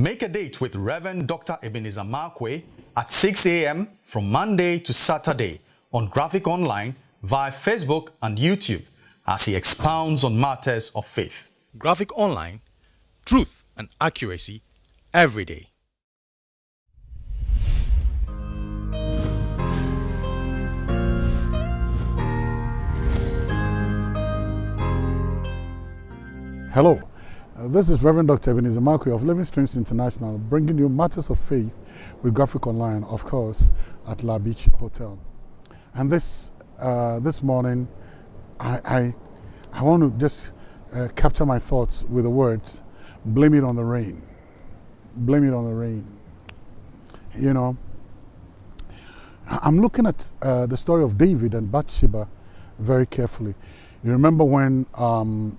Make a date with Reverend Dr. Ebenezer Markwei at 6 a.m. from Monday to Saturday on Graphic Online via Facebook and YouTube as he expounds on matters of faith. Graphic Online, truth and accuracy every day. Hello, this is Reverend Dr. Ebenezer Markwei of Living Streams International bringing you matters of faith with Graphic Online, of course, at La Beach Hotel. And this, uh, this morning, I, I, I, want to just uh, capture my thoughts with the words, blame it on the rain. Blame it on the rain. You know, I'm looking at uh, the story of David and Bathsheba very carefully. You remember when um,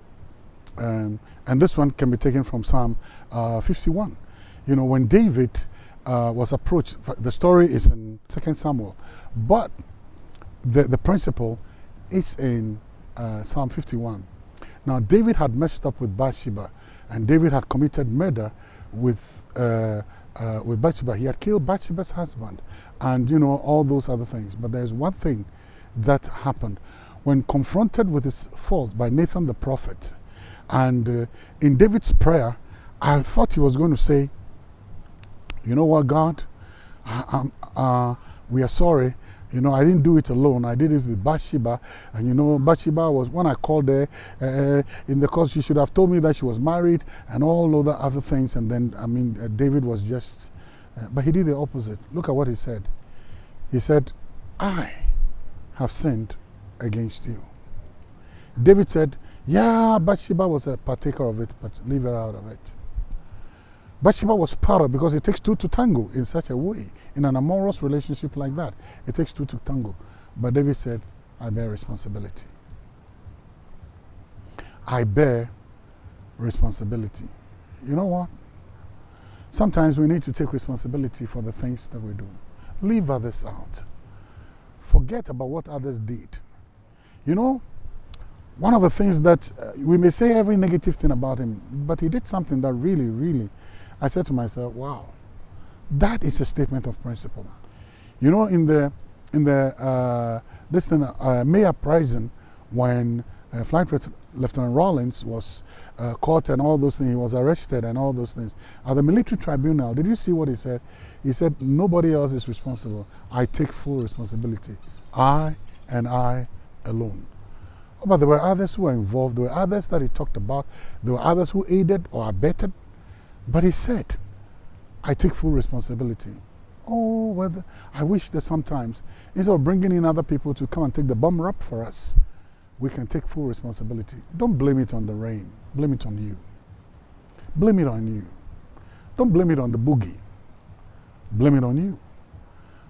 um, and this one can be taken from Psalm uh, 51. You know, when David uh, was approached, the story is in 2 Samuel, but the, the principle is in uh, Psalm 51. Now, David had messed up with Bathsheba, and David had committed murder with, uh, uh, with Bathsheba. He had killed Bathsheba's husband, and, you know, all those other things. But there's one thing that happened. When confronted with his fault by Nathan the prophet, and uh, in David's prayer, I thought he was going to say, You know what, God? Uh, we are sorry. You know, I didn't do it alone. I did it with Bathsheba. And you know, Bathsheba was, when I called her uh, in the course, she should have told me that she was married and all other other things. And then, I mean, uh, David was just, uh, but he did the opposite. Look at what he said. He said, I have sinned against you. David said, yeah, Bathsheba was a partaker of it, but leave her out of it. Bathsheba was part of because it takes two to tango in such a way. In an amorous relationship like that, it takes two to tango. But David said, I bear responsibility. I bear responsibility. You know what? Sometimes we need to take responsibility for the things that we do. Leave others out. Forget about what others did. You know, one of the things that uh, we may say every negative thing about him, but he did something that really, really, I said to myself, wow, that is a statement of principle. You know, in the, in the, uh, this thing, uh, Mayor when uh, Flight Lieutenant Rawlings was uh, caught and all those things, he was arrested and all those things. At the military tribunal, did you see what he said? He said, nobody else is responsible. I take full responsibility. I and I alone. Oh, but there were others who were involved. There were others that he talked about. There were others who aided or abetted. But he said, I take full responsibility. Oh, well, I wish that sometimes, instead of bringing in other people to come and take the bum rap for us, we can take full responsibility. Don't blame it on the rain. Blame it on you. Blame it on you. Don't blame it on the boogie. Blame it on you.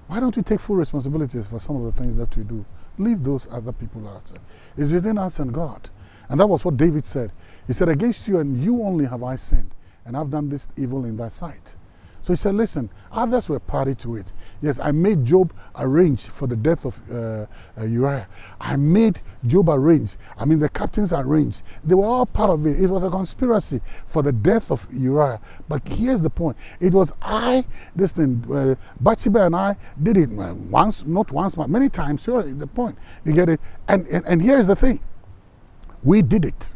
Why don't we take full responsibility for some of the things that we do? Leave those other people out. It's within us and God. And that was what David said. He said, Against you and you only have I sinned, and I've done this evil in thy sight. So he said, listen, others were party to it. Yes, I made Joab arrange for the death of uh, uh, Uriah. I made Joab arrange. I mean, the captains arranged. They were all part of it. It was a conspiracy for the death of Uriah. But here's the point. It was I, this thing, uh, Bathsheba and I did it once, not once, but many times. Sure, the point. You get it? And, and, and here's the thing. We did it.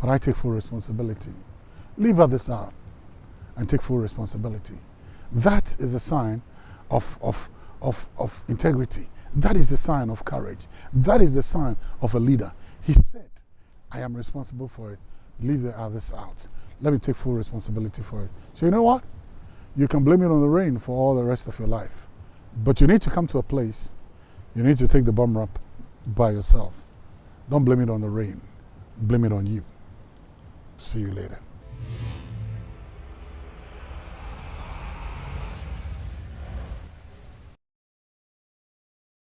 But I take full responsibility. Leave others out and take full responsibility. That is a sign of, of, of, of integrity. That is a sign of courage. That is a sign of a leader. He said, I am responsible for it. Leave the others out. Let me take full responsibility for it. So you know what? You can blame it on the rain for all the rest of your life. But you need to come to a place, you need to take the bum rap by yourself. Don't blame it on the rain. Blame it on you. See you later.